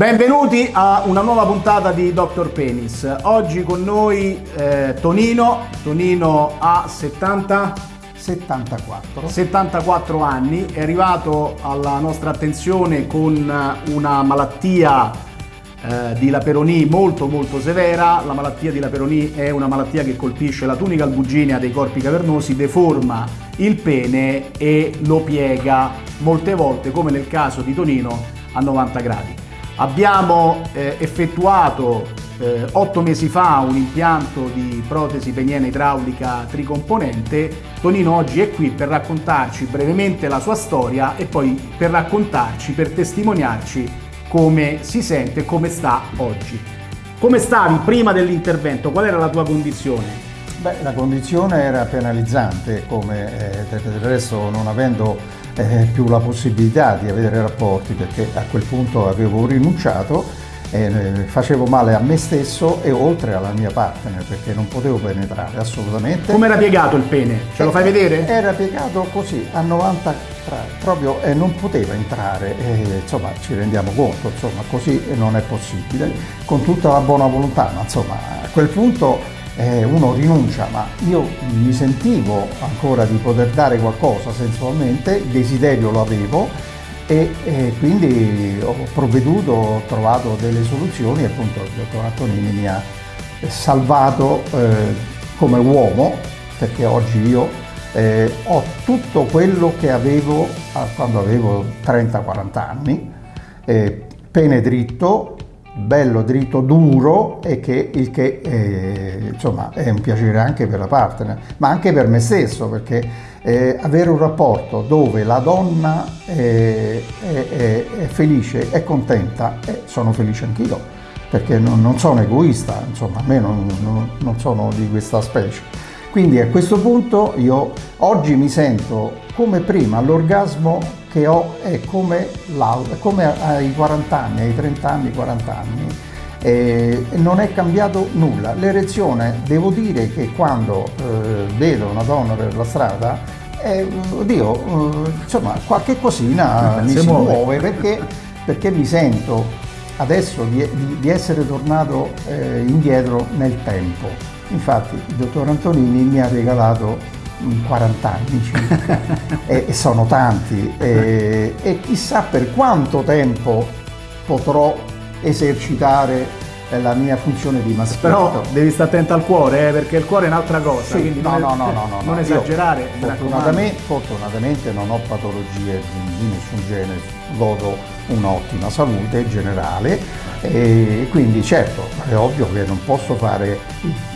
Benvenuti a una nuova puntata di Dr. Penis. Oggi con noi eh, Tonino. Tonino ha 70... 74. 74 anni, è arrivato alla nostra attenzione con una malattia eh, di Laperoni molto molto severa. La malattia di Laperoni è una malattia che colpisce la tunica albuginea dei corpi cavernosi, deforma il pene e lo piega molte volte, come nel caso di Tonino, a 90 gradi. Abbiamo eh, effettuato eh, otto mesi fa un impianto di protesi peniana idraulica tricomponente. Tonino oggi è qui per raccontarci brevemente la sua storia e poi per raccontarci, per testimoniarci come si sente e come sta oggi. Come stavi prima dell'intervento? Qual era la tua condizione? Beh, la condizione era penalizzante, come eh, del resto non avendo eh, più la possibilità di avere rapporti perché a quel punto avevo rinunciato eh, facevo male a me stesso e oltre alla mia partner perché non potevo penetrare assolutamente. Come era piegato il pene? Ce lo fai vedere? Era piegato così a 90 gradi, proprio e eh, non poteva entrare, eh, insomma ci rendiamo conto, insomma così non è possibile, con tutta la buona volontà, ma insomma a quel punto eh, uno rinuncia, ma io mi sentivo ancora di poter dare qualcosa sensualmente, il desiderio lo avevo e, e quindi ho provveduto, ho trovato delle soluzioni e appunto il dottor Antonini mi ha salvato eh, come uomo, perché oggi io eh, ho tutto quello che avevo quando avevo 30-40 anni, eh, pene dritto, bello, dritto, duro e che il che eh, insomma è un piacere anche per la partner, ma anche per me stesso perché eh, avere un rapporto dove la donna è, è, è felice, è contenta, e sono felice anch'io perché non, non, sono egoista, insomma a me non, non, non sono di questa specie. Quindi a questo punto io oggi mi sento come prima, l'orgasmo che ho è come, come ai 40 anni, ai 30 anni, 40 anni. E non è cambiato nulla. L'erezione, devo dire che quando eh, vedo una donna per la strada, eh, oddio, eh, insomma, qualche cosina mi si muove, muove perché, perché, mi sento adesso di, di, di essere tornato eh, indietro nel tempo. Infatti il dottor Antonini mi ha regalato 40 anni circa. E, e, sono tanti. E, e chissà per quanto tempo potrò esercitare la mia funzione di maschietto. Però devi stare attento al cuore, eh, perché il cuore è un'altra cosa. Sì, no, no, no, no, no, non no, esagerare. Fortunatamente, fortunatamente, non ho patologie di, di nessun genere, godo un'ottima salute generale e quindi certo è ovvio che non posso fare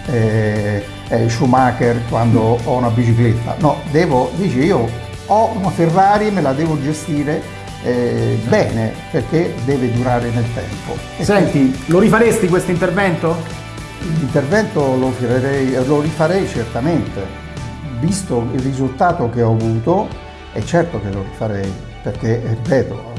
eh, eh, Schumacher quando ho una bicicletta, no, devo, dice io ho una Ferrari, me la devo gestire eh, bene perché deve durare nel tempo. Senti, lo rifaresti questo intervento? L'intervento lo, lo rifarei certamente, visto il risultato che ho avuto, è certo che lo rifarei, perché, ripeto,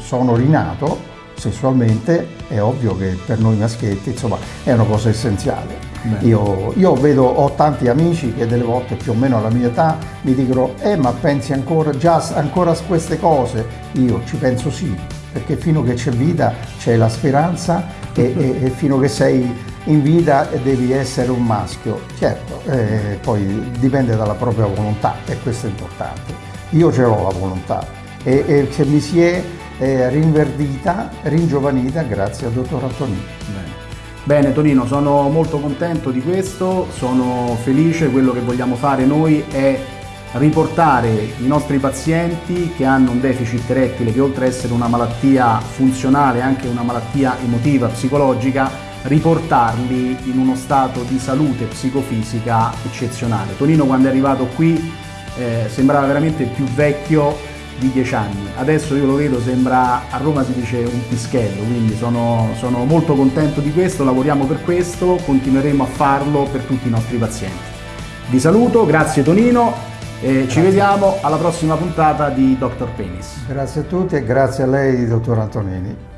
sono rinato sessualmente, è ovvio che per noi maschietti insomma, è una cosa essenziale. Io, io, vedo, ho tanti amici che delle volte più o meno alla mia età mi dicono eh ma pensi ancora, già ancora a queste cose? Io ci penso sì, perché fino che c'è vita c'è la speranza e, e, e, fino che sei in vita devi essere un maschio. Certo, eh, poi dipende dalla propria volontà e questo è importante. Io ce l'ho la volontà e, e se mi si è eh, rinverdita, ringiovanita grazie al dottor Antonini. Bene. Bene Tonino, sono molto contento di questo, sono felice, quello che vogliamo fare noi è riportare i nostri pazienti che hanno un deficit erettile che oltre ad essere una malattia funzionale è anche una malattia emotiva, psicologica, riportarli in uno stato di salute psicofisica eccezionale. Tonino quando è arrivato qui eh, sembrava veramente più vecchio di 10 anni. Adesso io lo vedo, sembra, a Roma si dice un pischello, quindi sono, sono molto contento di questo, lavoriamo per questo, continueremo a farlo per tutti i nostri pazienti. Vi saluto, grazie Tonino e ci vediamo alla prossima puntata di Dr. Penis. Grazie a tutti e grazie a lei, dottor Antonini.